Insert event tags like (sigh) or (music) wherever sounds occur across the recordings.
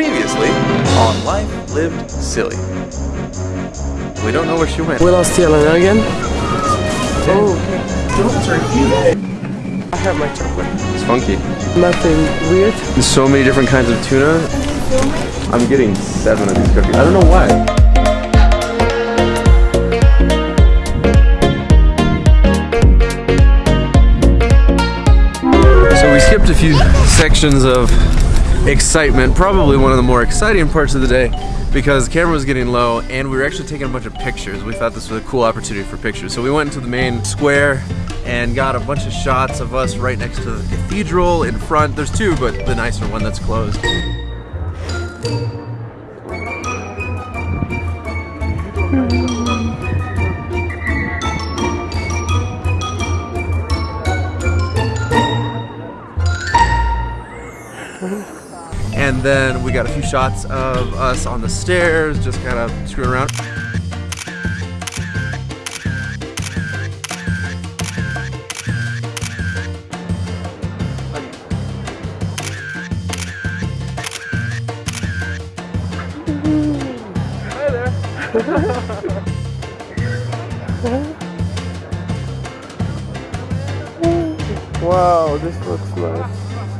Previously on Life Lived Silly. We don't know where she went. We lost Yelena again. Oh, oh. okay. I have my chocolate. It's funky. Nothing weird. There's so many different kinds of tuna. I'm getting seven of these cookies. I don't know why. So we skipped a few sections of excitement, probably one of the more exciting parts of the day because the camera was getting low and we were actually taking a bunch of pictures. We thought this was a cool opportunity for pictures. So we went into the main square and got a bunch of shots of us right next to the cathedral in front. There's two, but the nicer one that's closed. Hmm. And then we got a few shots of us on the stairs, just kind of screwing around. (laughs) Wow, this looks nice.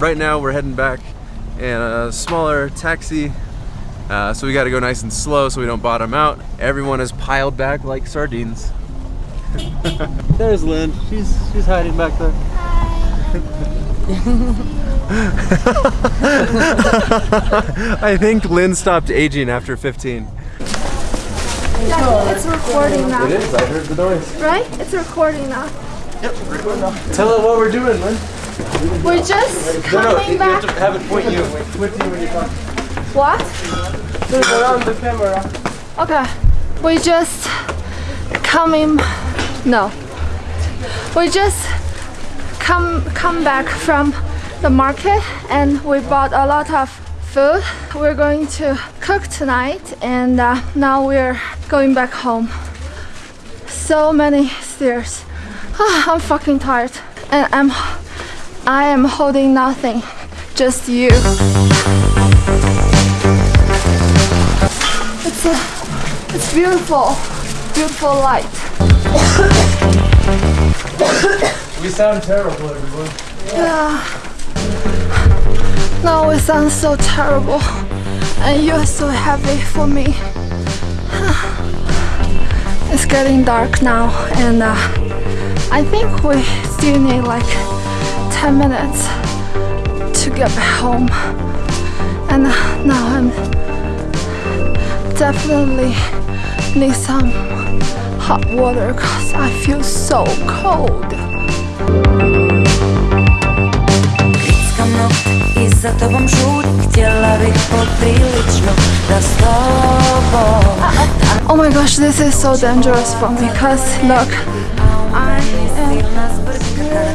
right now we're heading back in a smaller taxi. Uh, so we got to go nice and slow so we don't bottom out. Everyone is piled back like sardines. (laughs) There's Lynn. She's she's hiding back there. (laughs) I think Lynn stopped aging after 15. Yeah, it's recording now, It is. I heard the noise. right? It's recording now. Yep, recording now. Tell her what we're doing, Lynn. We're just No, no, coming back. have to have it point you. Point you when you talk. What? Turn around the camera. Okay. We just coming. No. We just come come back from the market and we bought a lot of food. We're going to cook tonight and uh, now we're going back home. So many stairs. Ah, (sighs) I'm fucking tired and I'm I am holding nothing, just you. It's a, it's beautiful, beautiful light. We sound terrible, everyone. Yeah. Now it sounds so terrible, and you're so heavy for me. It's getting dark now, and uh, I think we still need like 10 minutes to get back home. And now I'm definitely need some hot water because I feel so cold. Krickamo i za tobom žurim Htjela bih poprilično da tobom Oh my gosh, this is so dangerous for me because look, I am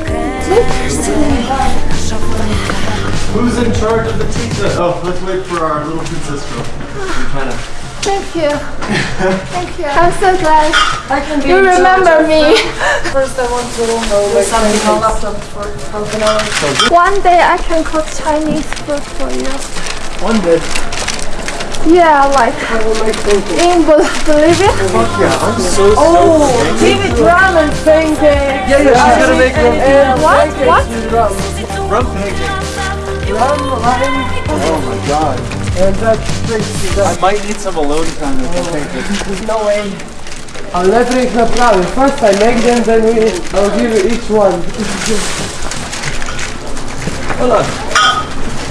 Who's in charge of the pizza? Oh, let's wait for our little princess girl. China. Thank you. (laughs) Thank you. I'm so glad I can be you remember me. First, I want to do something on laptop for half an hour. One day I can cook Chinese food for you. One day Yeah, like I will make pancakes. in Bol- Bolivia. Oh, yeah, I'm so Oh, give it ramen pancakes. Yeah, yeah, she's gonna make rum, And What? pancakes What? with rum. rum pancakes. Rum, lime, Oh my god. and that tasty. I might need some alone time with the pancakes. (laughs) No way. I'll never ich naprawię. First I make them, then we, I'll give you each one. Hola.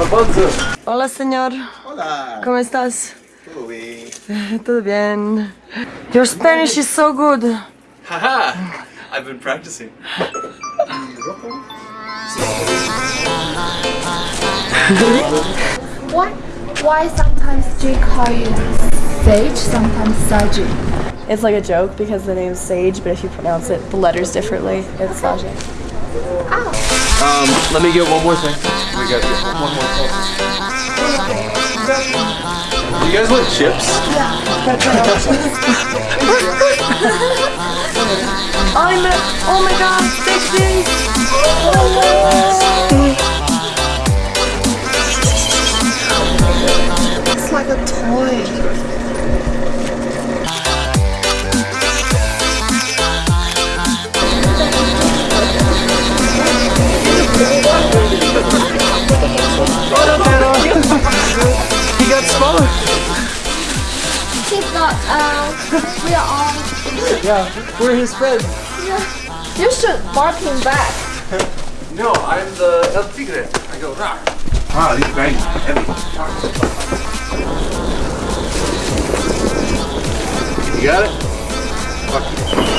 Alfonso. Hola, señor. Hola. ¿Cómo estás? Todo bien. (laughs) Todo bien. Your Spanish is so good. Haha! I've been practicing. (laughs) Why, why sometimes Jay call you Sage, sometimes Saji? It's like a joke because the name's Sage, but if you pronounce it the letters differently, it's Saja. Um, let me get one more thing. We got one more thing. You guys like chips? Yeah. (laughs) I'm oh my god, sexy! It's like a toy. Uh, we are all, (laughs) Yeah, we're his friends. Yeah. you should bark him back. (laughs) No, I'm the El Tigre. I go rock. Ah, these bags are heavy. You got it?